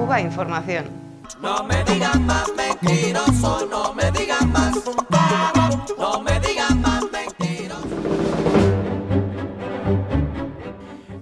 Cuba Información. No me digan más mentiroso, no me digan más. No me digan más mentiroso.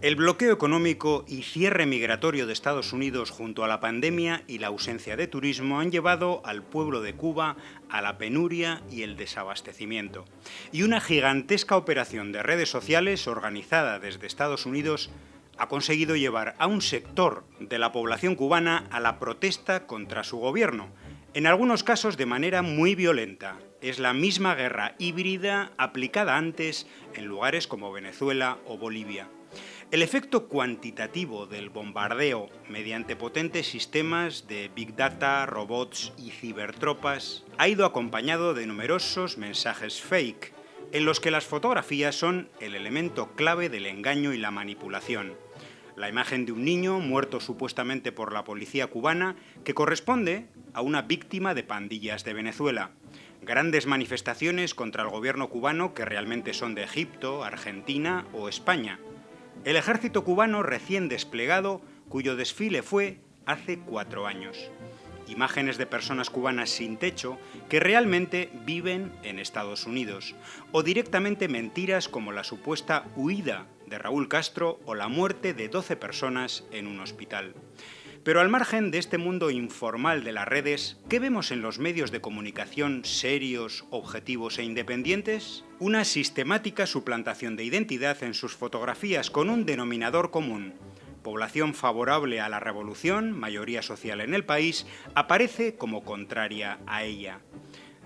El bloqueo económico y cierre migratorio de Estados Unidos junto a la pandemia y la ausencia de turismo han llevado al pueblo de Cuba a la penuria y el desabastecimiento. Y una gigantesca operación de redes sociales organizada desde Estados Unidos ha conseguido llevar a un sector de la población cubana a la protesta contra su gobierno, en algunos casos de manera muy violenta. Es la misma guerra híbrida aplicada antes en lugares como Venezuela o Bolivia. El efecto cuantitativo del bombardeo mediante potentes sistemas de Big Data, robots y cibertropas ha ido acompañado de numerosos mensajes fake, en los que las fotografías son el elemento clave del engaño y la manipulación la imagen de un niño muerto supuestamente por la policía cubana que corresponde a una víctima de pandillas de Venezuela. Grandes manifestaciones contra el gobierno cubano que realmente son de Egipto, Argentina o España. El ejército cubano recién desplegado cuyo desfile fue hace cuatro años. Imágenes de personas cubanas sin techo que realmente viven en Estados Unidos. O directamente mentiras como la supuesta huida de Raúl Castro o la muerte de 12 personas en un hospital. Pero al margen de este mundo informal de las redes, ¿qué vemos en los medios de comunicación serios, objetivos e independientes? Una sistemática suplantación de identidad en sus fotografías con un denominador común. Población favorable a la revolución, mayoría social en el país, aparece como contraria a ella.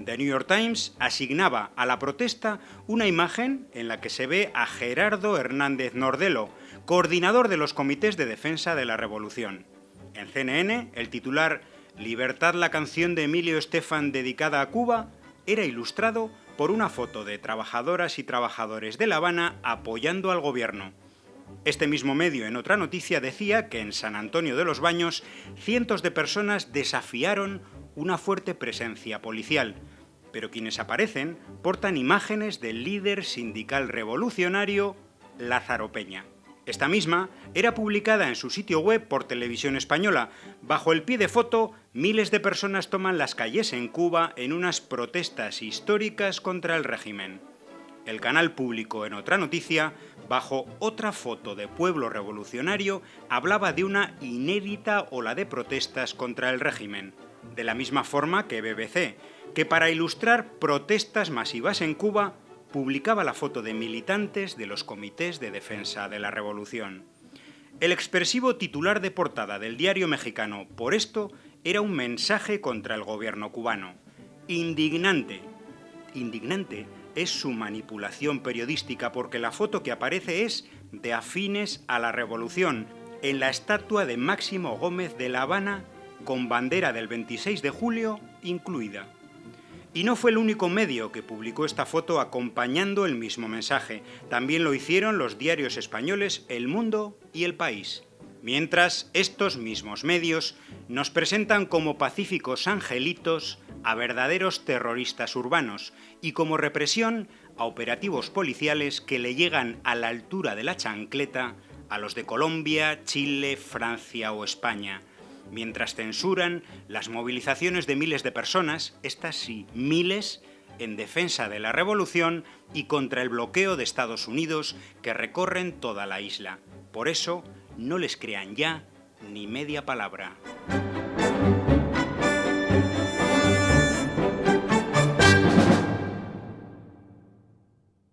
The New York Times asignaba a la protesta una imagen en la que se ve a Gerardo Hernández Nordelo, coordinador de los comités de defensa de la revolución. En CNN, el titular Libertad la canción de Emilio Estefan dedicada a Cuba era ilustrado por una foto de trabajadoras y trabajadores de La Habana apoyando al gobierno. Este mismo medio en otra noticia decía que en San Antonio de los Baños cientos de personas desafiaron una fuerte presencia policial, pero quienes aparecen portan imágenes del líder sindical revolucionario Lázaro Peña. Esta misma era publicada en su sitio web por Televisión Española. Bajo el pie de foto, miles de personas toman las calles en Cuba en unas protestas históricas contra el régimen. El canal público en otra noticia, bajo otra foto de pueblo revolucionario, hablaba de una inédita ola de protestas contra el régimen de la misma forma que BBC, que para ilustrar protestas masivas en Cuba publicaba la foto de militantes de los comités de defensa de la revolución. El expresivo titular de portada del diario mexicano Por esto era un mensaje contra el gobierno cubano. Indignante. Indignante es su manipulación periodística porque la foto que aparece es de afines a la revolución, en la estatua de Máximo Gómez de La Habana con bandera del 26 de julio incluida. Y no fue el único medio que publicó esta foto acompañando el mismo mensaje. También lo hicieron los diarios españoles El Mundo y El País. Mientras, estos mismos medios nos presentan como pacíficos angelitos a verdaderos terroristas urbanos y como represión a operativos policiales que le llegan a la altura de la chancleta a los de Colombia, Chile, Francia o España mientras censuran las movilizaciones de miles de personas, estas sí, miles, en defensa de la revolución y contra el bloqueo de Estados Unidos que recorren toda la isla. Por eso, no les crean ya ni media palabra.